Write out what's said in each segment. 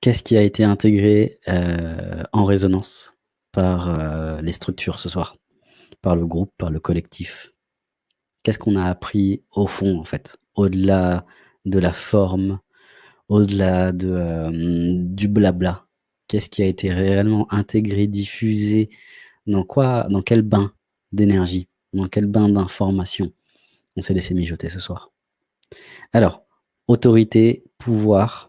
Qu'est-ce qui a été intégré, heu, en résonance par, heu, les structures ce soir? Par le groupe, par le collectif? Qu'est-ce qu'on a appris au fond, en fait? Au-delà de la forme, au-delà de, hem, du blabla? Qu'est-ce qui a été réellement intégré, diffusé? Dans quoi dans quel bain d'énergie? Dans quel bain d'informations on s'est laissé mijoter ce soir? Alors, autorité, pouvoir,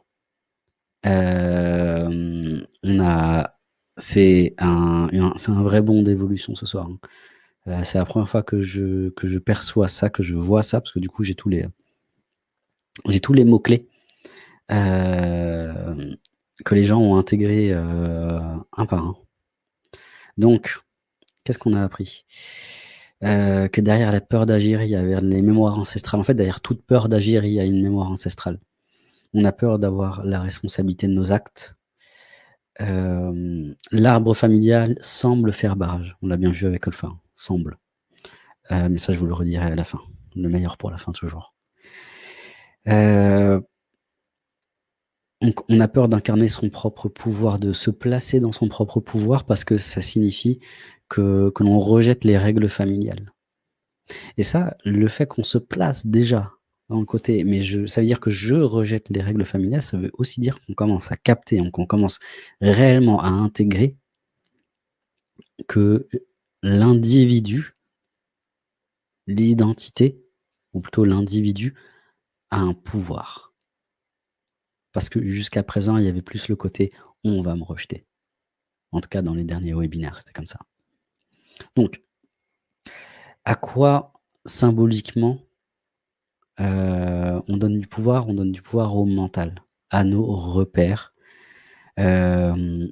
hem, on a c'est un c'est un vrai bond d'évolution ce soir, hein. Heu, c'est la première fois que je que je perçois ça, que je vois ça, parce que du coup j'ai tous les, j'ai tous les mots clés, hem, que les gens ont intégrés, un par un. Donc, qu'est-ce qu'on a appris? Que derrière la peur d'agir, il y avait les mémoires ancestrales. En fait, derrière toute peur d'agir, il y a une mémoire ancestrale. On a peur d'avoir la responsabilité de nos actes. Hem, l'arbre familial semble faire barrage. On l'a bien vu avec Olfa, hein, semble. Heu, mais ça, je vous le redirai à la fin. Le meilleur pour la fin toujours. Donc on a peur d'incarner son propre pouvoir, de se placer dans son propre pouvoir parce que ça signifie que l'on rejette les règles familiales. Et ça, le fait qu'on se place déjà dans le côté mais je ça veut dire que je rejette les règles familiales, ça veut aussi dire qu'on commence à capter, qu'on commence réellement à intégrer que l'individu l'identité, ou plutôt l'individu, a un pouvoir. Parce que jusqu'à présent, il y avait plus le côté: «On va me rejeter». En tout cas, dans les derniers webinaires, c'était comme ça. Donc à quoi symboliquement, heu, on donne du pouvoir? On donne du pouvoir au mental, à nos repères, hem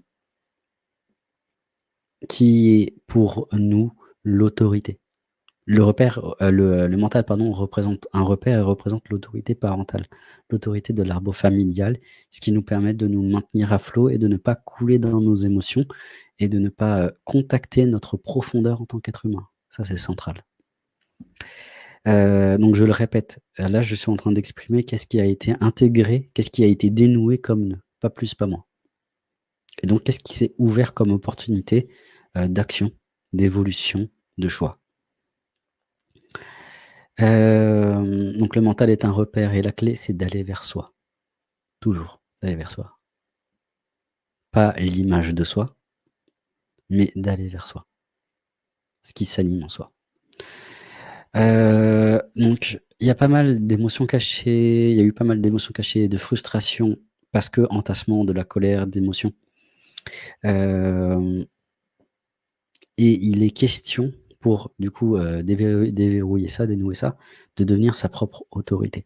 qui est pour nous l'autorité. Heu, le mental pardon, représente un repère et représente l'autorité parentale, l'autorité de l'arbre familial, ce qui nous permet de nous maintenir à flot et de ne pas couler dans nos émotions et de ne pas, contacter notre profondeur en tant qu'être humain. Ça, c'est central. Heu, donc je le répète, heu, là, je suis en train d'exprimer qu'est-ce qui a été intégré, qu'est-ce qui a été dénoué comme nœud, pas plus, pas moins. Et donc qu'est-ce qui s'est ouvert comme opportunité, heu, d'action, d'évolution, de choix? Donc le mental est un repère et la clé, c'est d'aller vers soi. Toujours, d'aller vers soi. Pas l'image de soi, mais d'aller vers soi. Ce qui s'anime en soi. Heu, donc il y a pas mal d'émotions cachées, il y a eu pas mal d'émotions cachées, de frustration parce qu'entassement de la colère, d'émotions. Hem et il est question pour du coup, heu, déverrouiller déverrouiller ça, dénouer ça, de devenir sa propre autorité.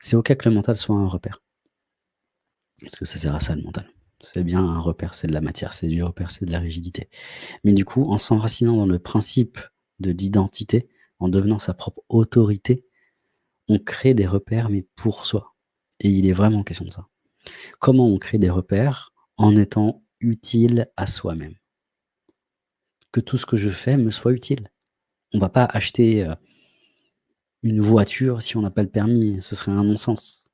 C'est OK que le mental soit un repère. Parce que ça sert à ça le mental. C'est bien un repère, c'est de la matière, c'est du repère, c'est de la rigidité. Mais du coup, en s'enracinant dans le principe de l'identité, en devenant sa propre autorité, on crée des repères, mais pour soi. Et il est vraiment question de ça. Comment on crée des repères? En étant utile à soi-même? Que tout ce que je fais me soit utile. On va pas acheter, heu une voiture si on n'a pas le permis, ce serait un non-sens.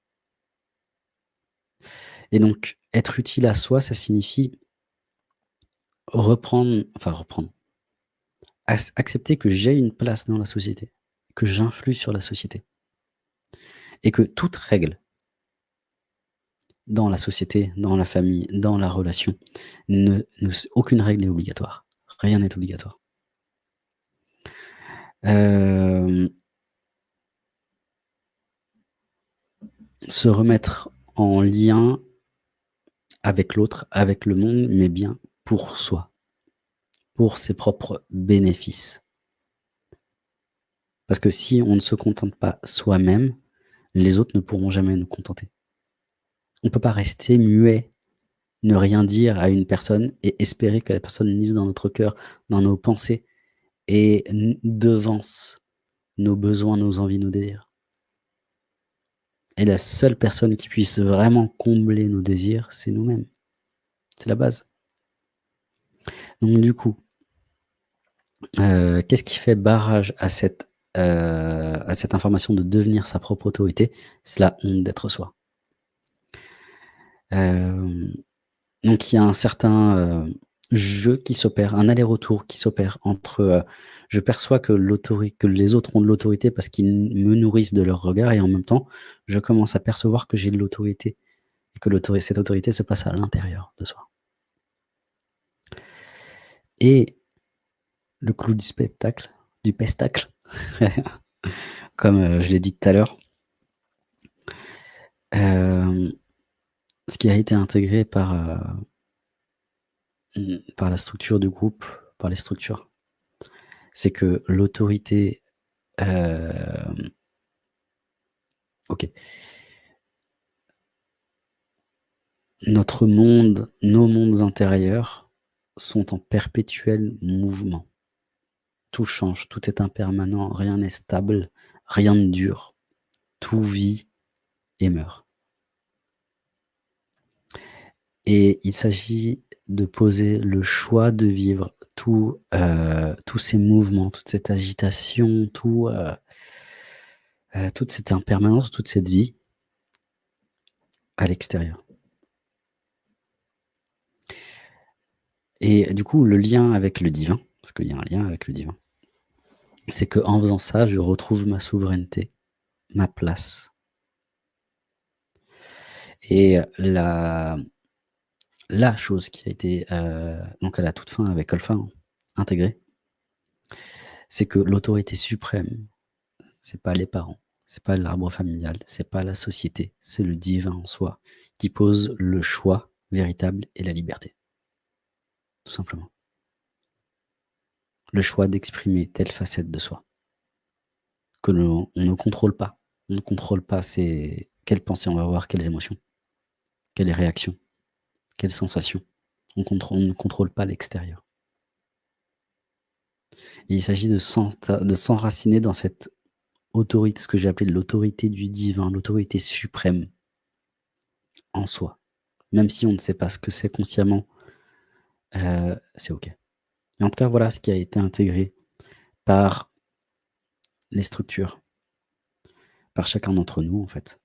Et donc, être utile à soi, ça signifie reprendre enfin reprendre, accepter que j'ai une place dans la société, que j'influe sur la société. Et que toute règle dans la société, dans la famille, dans la relation, aucune règle n'est obligatoire. Rien n'est obligatoire. Hem se remettre en lien avec l'autre, avec le monde, mais bien pour soi, pour ses propres bénéfices. Parce que si on ne se contente pas soi-même, les autres ne pourront jamais nous contenter. On peut pas rester muet, ne rien dire à une personne et espérer que la personne lise dans notre cœur, dans nos pensées et devance nos besoins, nos envies, nos désirs. Et la seule personne qui puisse vraiment combler nos désirs, c'est nous-mêmes. C'est la base. Donc du coup heu, qu'est-ce qui fait barrage à cette, heu, à cette information de devenir sa propre autorité? C'est la honte d'être soi. Hem, donc il y a un certain, jeu qui s'opère, un aller-retour qui s'opère entre, je perçois que les autres ont de l'autorité parce qu'ils me nourrissent de leur regard et en même temps, je commence à percevoir que j'ai de l'autorité et que cette autorité se place à l'intérieur de soi. Et le clou du spectacle, du pestacle, comme, heu, je l'ai dit tout à l'heure hem, ce qui a été intégré mmh, par la structure du groupe, par les structures, c'est que l'autorité, OK. Notre monde, nos mondes intérieurs sont en perpétuel mouvement. Tout change, tout est impermanent, rien n'est stable, rien ne dure. Tout vit et meurt. Et il s'agit de poser le choix de vivre tout, heu, tous ces mouvements, toute cette agitation, tout, heu heu, toute cette impermanence, toute cette vie à l'extérieur. Et du coup, le lien avec le divin, parce qu'il y a un lien avec le divin, c'est qu'en faisant ça, je retrouve ma souveraineté, ma place. Et la chose qui a été, heu, donc à la toute fin avec Olfa, hein, intégrée c'est que l'autorité suprême, c'est pas les parents, c'est pas l'arbre familial, c'est pas la société, c'est le divin en soi qui pose le choix véritable et la liberté. Tout simplement. Le choix d'exprimer telle facette de soi. Que l'on on ne contrôle pas. On ne contrôle pas c'est quelles pensées on va avoir, quelles émotions, quelles réactions, quelles sensations. On on ne contrôle pas l'extérieur. Il s'agit de s'enraciner dans cette autorité, ce que j'ai appelé l'autorité du divin, l'autorité suprême en soi. Même si on ne sait pas ce que c'est consciemment, heu, c'est OK. Et en tout cas, voilà ce qui a été intégré par les structures. Par chacun d'entre nous, en fait.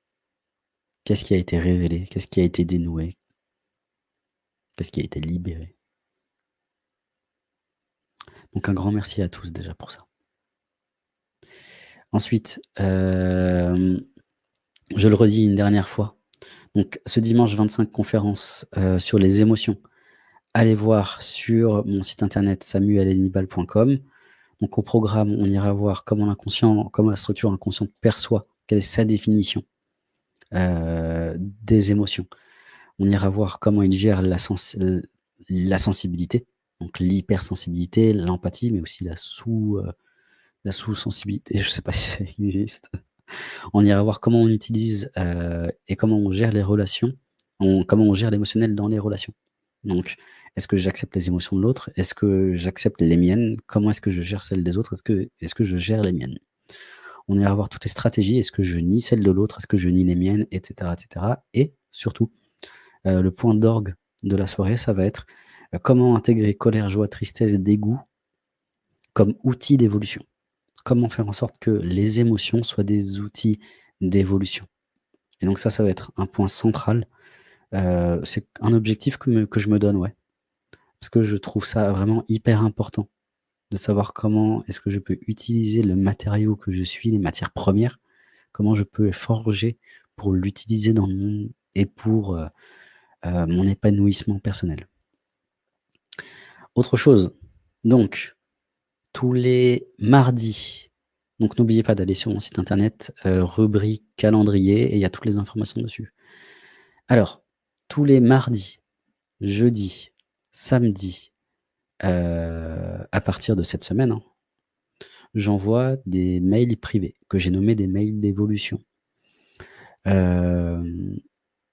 Qu'est-ce qui a été révélé? Qu'est-ce qui a été dénoué? Qu'est-ce qui a été libéré? Donc un grand merci à tous déjà pour ça. Ensuite, hem, je le redis une dernière fois, donc ce dimanche 25 conférence, heu, sur les émotions. Allez voir sur mon site internet samuelhenibal.com. Donc au programme, on ira voir comment l'inconscient comment la structure inconsciente perçoit, quelle est sa définition, heu, des émotions. On ira voir comment il gère la sensibilité, donc l'hypersensibilité, l'empathie, mais aussi la la sous-sensibilité, je sais pas si ça existe. On ira voir comment on utilise, heu et comment on gère les relations, on comment on gère l'émotionnel dans les relations. Donc, est-ce que j'accepte les émotions de l'autre? Est-ce que j'accepte les miennes? Comment est-ce que je gère celles des autres? Est-ce que je gère les miennes? On ira voir toutes les stratégies. Est-ce que je nie celles de l'autre? Est-ce que je nie les miennes? Et cetera, et surtout, heu, le point d'orgue de la soirée, ça va être, heu, comment intégrer colère, joie, tristesse, dégoût comme outil d'évolution. Comment faire en sorte que les émotions soient des outils d'évolution. Et donc ça, ça va être un point central. Heu, c'est un objectif que que je me donne, ouais. Parce que je trouve ça vraiment hyper important de savoir comment est-ce que je peux utiliser le matériau que je suis, les matières premières, comment je peux forger pour l'utiliser dans le monde et pour, heu heu, mon épanouissement personnel. Autre chose, donc tous les mardis, donc n'oubliez pas d'aller sur mon site internet, heu, rubrique calendrier et il y a toutes les informations dessus. Alors, tous les mardis, jeudis, samedis, heu, à partir de cette semaine, hein, j'envoie des mails privés que j'ai nommés des mails d'évolution.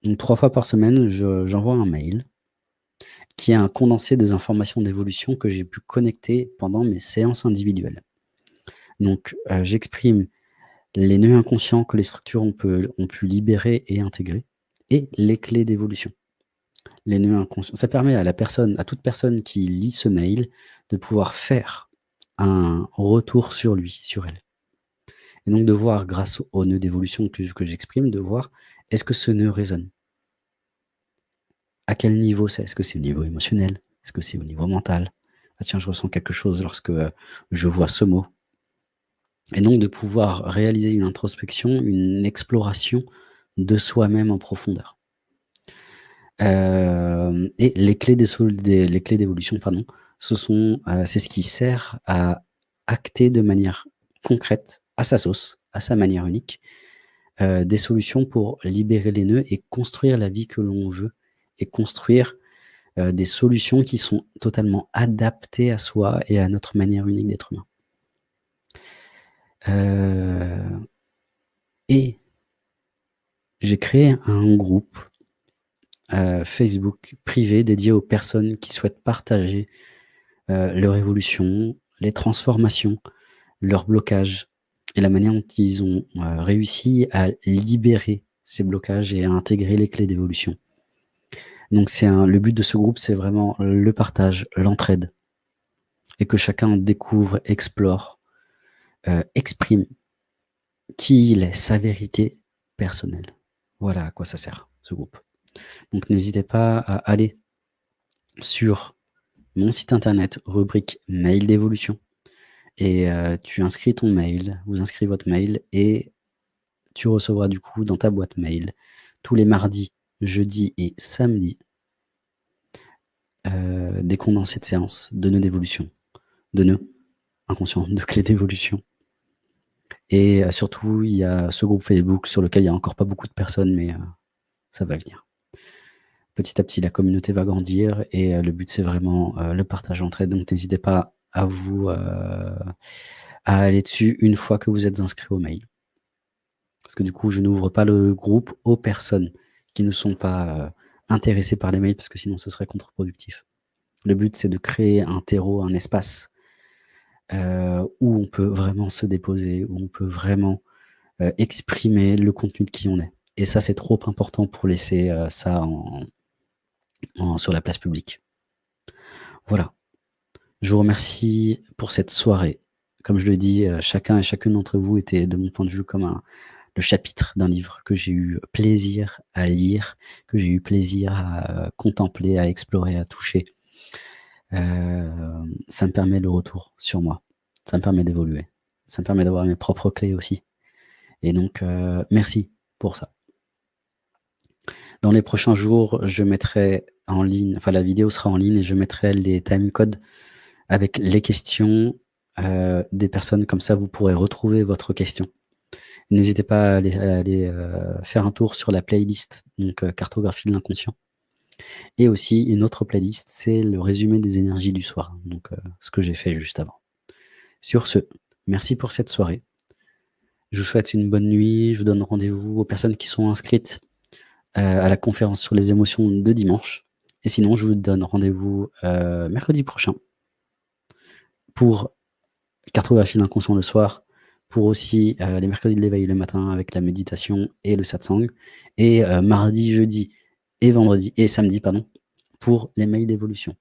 Donc 3 fois par semaine, je j'envoie un mail qui est un condensé des informations d'évolution que j'ai pu connecter pendant mes séances individuelles. Donc, heu, j'exprime les nœuds inconscients que les structures ont pu libérer et intégrer et les clés d'évolution. Les nœuds inconscients ça permet à la personne à toute personne qui lit ce mail de pouvoir faire un retour sur lui, sur elle. Et donc de voir grâce aux nœuds d'évolution que que j'exprime, de voir est-ce que ce nœud résonne? À quel niveau c'est? Est-ce que c'est au niveau émotionnel? Est-ce que c'est au niveau mental? «Ah tiens, je ressens quelque chose lorsque, heu, je vois ce mot». Et donc de pouvoir réaliser une introspection, une exploration de soi-même en profondeur. Hem et les clés d'évolution, pardon, ce sont, heu, c'est ce qui sert à acter de manière concrète, à sa sauce, à sa manière unique, heu, des solutions pour libérer les nœuds et construire la vie que l'on veut et construire, des solutions qui sont totalement adaptées à soi et à notre manière unique d'être humain. Et j'ai créé un groupe, Facebook privé dédié aux personnes qui souhaitent partager, heu, leur évolution, les transformations, leurs blocages et la manière dont ils ont, heu, réussi à libérer ces blocages et à intégrer les clés d'évolution. Donc c'est le but de ce groupe, c'est vraiment le partage, l'entraide et que chacun découvre, explore, heu, exprime qui il est, sa vérité personnelle. Voilà à quoi ça sert, ce groupe. Donc n'hésitez pas à aller sur mon site internet, rubrique mail d'évolution et heu, tu inscris ton mail, vous inscrivez votre mail et tu recevras du coup dans ta boîte mail tous les mardis, jeudis et samedis heu, des condensés de séances, de nœuds d'évolution, de nœuds inconscients, de clés d'évolution et heu, surtout il y a ce groupe Facebook sur lequel il y a encore pas beaucoup de personnes mais ça va venir. Petit à petit, la communauté va grandir et heu, le but c'est vraiment, heu, le partage, l'entraide donc n'hésitez pas à vous, heu, à aller dessus une fois que vous êtes inscrit au mail. Parce que du coup, je n'ouvre pas le groupe aux personnes qui ne sont pas, intéressées par les mails parce que sinon ce serait contre-productif. Le but, c'est de créer un terreau, un espace, où on peut vraiment se déposer, où on peut vraiment, exprimer le contenu de qui on est et ça, c'est trop important pour laisser, ça en sur la place publique. Voilà. Je vous remercie pour cette soirée. Comme je le dis, heu, chacun et chacune d'entre vous était, de mon point de vue, comme un le chapitre d'un livre que j'ai eu plaisir à lire, que j'ai eu plaisir à, heu, contempler, à explorer, à toucher. Hem, ça me permet le retour sur moi. Ça me permet d'évoluer. Ça me permet d'avoir mes propres clés aussi et donc merci pour ça. Dans les prochains jours, je mettrai en ligne enfin la vidéo sera en ligne et je mettrai les timecodes avec les questions, heu, des personnes comme ça vous pourrez retrouver votre question. N'hésitez pas à aller à aller, heu, faire un tour sur la playlist donc heu, cartographie de l'inconscient et aussi une autre playlist, c'est le résumé des énergies du soir, donc heu, ce que j'ai fait juste avant. Sur ce, merci pour cette soirée. Je vous souhaite une bonne nuit, je vous donne rendez-vous aux personnes qui sont inscrites, heu, à la conférence sur les émotions de dimanche et sinon je vous donne rendez-vous, heu, mercredi prochain pour cartographie l'inconscient le soir, pour aussi, heu, les mercredis de l'éveil le matin avec la méditation et le satsang et heu, mardi, jeudi et vendredi et samedi pardon, pour les mails d'évolution.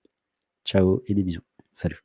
Ciao et des bisous. Salut.